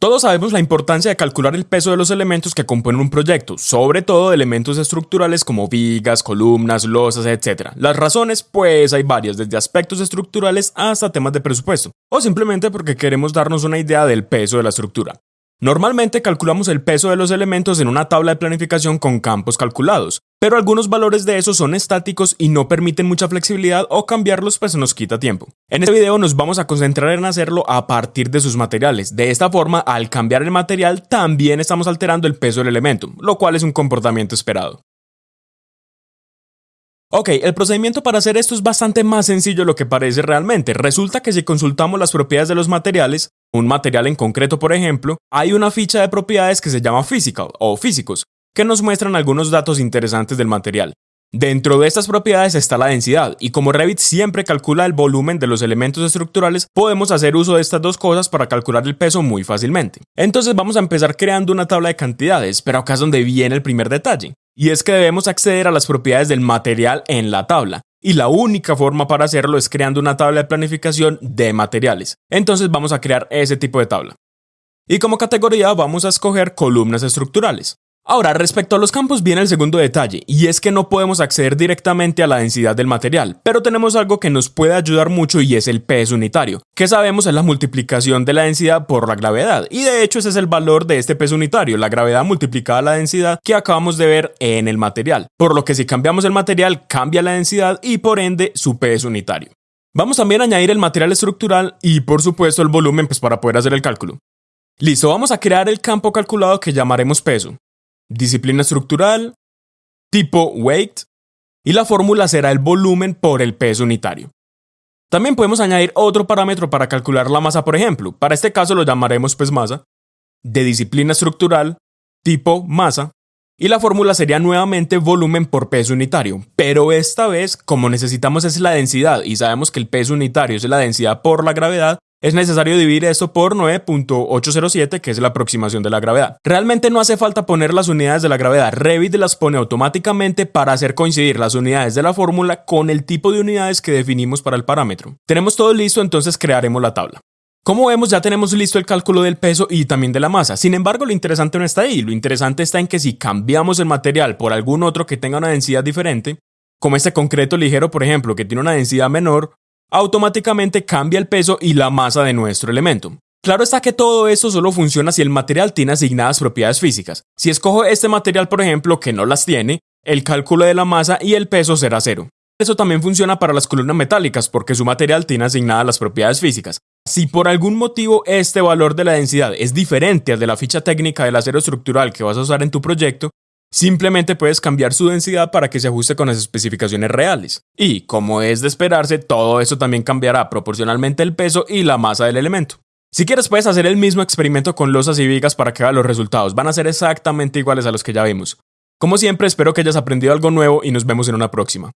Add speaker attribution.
Speaker 1: Todos sabemos la importancia de calcular el peso de los elementos que componen un proyecto, sobre todo de elementos estructurales como vigas, columnas, losas, etc. Las razones, pues hay varias, desde aspectos estructurales hasta temas de presupuesto, o simplemente porque queremos darnos una idea del peso de la estructura. Normalmente calculamos el peso de los elementos en una tabla de planificación con campos calculados, pero algunos valores de esos son estáticos y no permiten mucha flexibilidad o cambiarlos pues nos quita tiempo. En este video nos vamos a concentrar en hacerlo a partir de sus materiales. De esta forma, al cambiar el material también estamos alterando el peso del elemento, lo cual es un comportamiento esperado. Ok, el procedimiento para hacer esto es bastante más sencillo de lo que parece realmente. Resulta que si consultamos las propiedades de los materiales, un material en concreto por ejemplo, hay una ficha de propiedades que se llama physical o físicos, que nos muestran algunos datos interesantes del material. Dentro de estas propiedades está la densidad, y como Revit siempre calcula el volumen de los elementos estructurales, podemos hacer uso de estas dos cosas para calcular el peso muy fácilmente. Entonces vamos a empezar creando una tabla de cantidades, pero acá es donde viene el primer detalle y es que debemos acceder a las propiedades del material en la tabla. Y la única forma para hacerlo es creando una tabla de planificación de materiales. Entonces vamos a crear ese tipo de tabla. Y como categoría vamos a escoger columnas estructurales. Ahora, respecto a los campos viene el segundo detalle, y es que no podemos acceder directamente a la densidad del material, pero tenemos algo que nos puede ayudar mucho y es el peso unitario, que sabemos es la multiplicación de la densidad por la gravedad, y de hecho ese es el valor de este peso unitario, la gravedad multiplicada a la densidad que acabamos de ver en el material, por lo que si cambiamos el material cambia la densidad y por ende su peso unitario. Vamos también a añadir el material estructural y por supuesto el volumen pues para poder hacer el cálculo. Listo, vamos a crear el campo calculado que llamaremos peso disciplina estructural, tipo weight, y la fórmula será el volumen por el peso unitario. También podemos añadir otro parámetro para calcular la masa, por ejemplo. Para este caso lo llamaremos pues masa, de disciplina estructural, tipo masa, y la fórmula sería nuevamente volumen por peso unitario, pero esta vez, como necesitamos es la densidad y sabemos que el peso unitario es la densidad por la gravedad, es necesario dividir esto por 9.807, que es la aproximación de la gravedad. Realmente no hace falta poner las unidades de la gravedad, Revit las pone automáticamente para hacer coincidir las unidades de la fórmula con el tipo de unidades que definimos para el parámetro. Tenemos todo listo, entonces crearemos la tabla. Como vemos ya tenemos listo el cálculo del peso y también de la masa, sin embargo lo interesante no está ahí, lo interesante está en que si cambiamos el material por algún otro que tenga una densidad diferente, como este concreto ligero por ejemplo que tiene una densidad menor, automáticamente cambia el peso y la masa de nuestro elemento. Claro está que todo esto solo funciona si el material tiene asignadas propiedades físicas. Si escojo este material, por ejemplo, que no las tiene, el cálculo de la masa y el peso será cero. Eso también funciona para las columnas metálicas porque su material tiene asignadas las propiedades físicas. Si por algún motivo este valor de la densidad es diferente al de la ficha técnica del acero estructural que vas a usar en tu proyecto, Simplemente puedes cambiar su densidad para que se ajuste con las especificaciones reales. Y, como es de esperarse, todo eso también cambiará proporcionalmente el peso y la masa del elemento. Si quieres puedes hacer el mismo experimento con losas y vigas para que los resultados, van a ser exactamente iguales a los que ya vimos. Como siempre espero que hayas aprendido algo nuevo y nos vemos en una próxima.